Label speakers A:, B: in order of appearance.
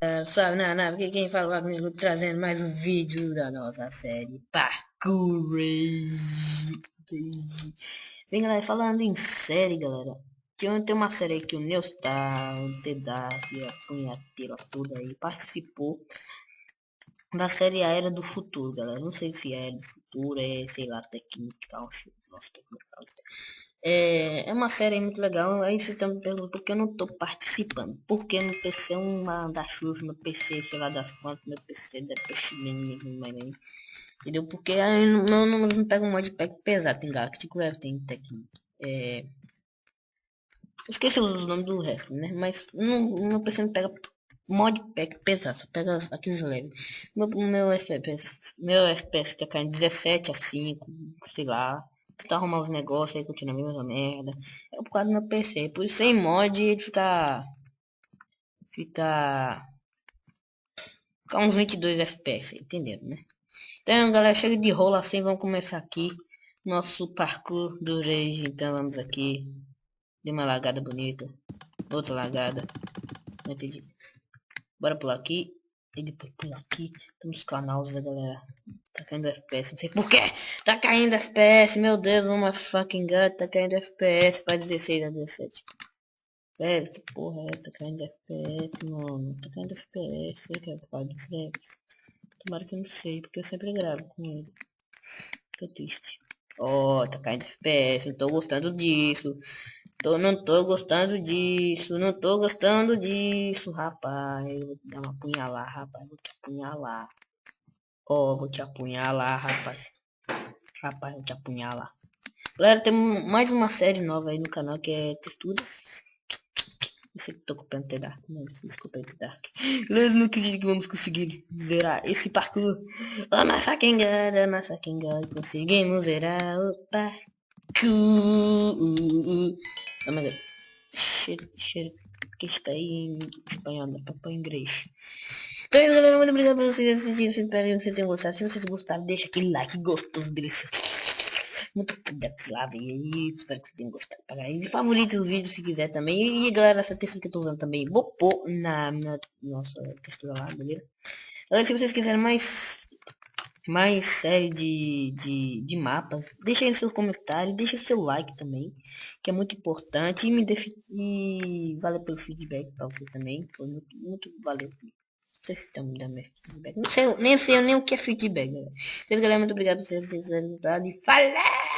A: É, sabe, na nave, aqui quem fala comigo trazendo mais um vídeo da nossa série Parkour. Bem galera, falando em série galera Tem, uma série aí que o Neustar, o Tedak, a Punhatela toda aí participou Da série Era do Futuro galera, não sei se é do Futuro, é sei lá, técnica, nossa, técnica, é, é uma série muito legal. Aí vocês estão me perguntando por que eu não estou participando. Porque no PC é uma da chuva, no PC, sei lá das quantas, meu PC da PC Entendeu? Porque aí não, não, não pega um modpack pesado, tem Galactic Craft, tem Tecno. É... Esqueci o nome do resto, né? Mas no, no PC não pega modpack pesado, só pega aqueles leves. Meu, meu FPS, meu FPS tá caindo 17 a 5, sei lá tentar arrumar os negócios aí, continua a mesma merda. É por causa do meu PC. Por isso sem mod ele fica. Fica. Fica uns 22 FPS, entendeu, né? Então galera, chega de rola assim, vamos começar aqui. Nosso parkour do Rage, então vamos aqui. Deu uma lagada bonita. Outra lagada. Não entendi. Bora pular aqui. E depois pular aqui. Temos canais, né, galera. Tá caindo FPS, não sei porquê. Tá caindo FPS, meu Deus, uma fucking god, tá caindo FPS para 16 a 17. Velho, que porra é essa? Tá caindo FPS, mano. Tá caindo FPS, será que é o pai do Flex? Tomara que eu não sei, porque eu sempre gravo com ele. Tô triste. Ó, oh, tá caindo FPS, não tô gostando disso. Tô, não tô gostando disso, não tô gostando disso, rapaz. Vou te dar uma punhalada, rapaz. Vou te apunhalar. Ó, oh, vou te apunhalar, rapaz. Rapaz, vou te apunhalar. Galera, tem mais uma série nova aí no canal que é texturas. Eu sei que tô copiando The Dark, mas desculpa aí The Dark. Galera, não acredito que vamos conseguir zerar esse parkour. Oh, my fucking god, oh my fucking god. Conseguimos zerar o parkour. Oh my god. Cheiro, cheiro que está em espanhol, né? Papai inglês. Então é galera. Muito obrigado por vocês assistirem. Espero que vocês tenham gostado. Se vocês gostaram, deixa aquele like gostoso, delicioso. Muito obrigado lá, aí. Espero que vocês tenham gostado. E favorite o vídeo se quiser também. E galera, essa textura que eu tô usando também, vou pôr na, na nossa textura lá, beleza? Galera, se vocês quiserem mais mais série de, de, de mapas, deixa aí seus comentários, deixa seu like também, que é muito importante e me e valeu pelo feedback para você também, foi muito, muito valeu sei se estão me dando feedback. Não sei, nem sei nem o que é feedback, galera. Então, galera, muito obrigado por vocês terem e falou!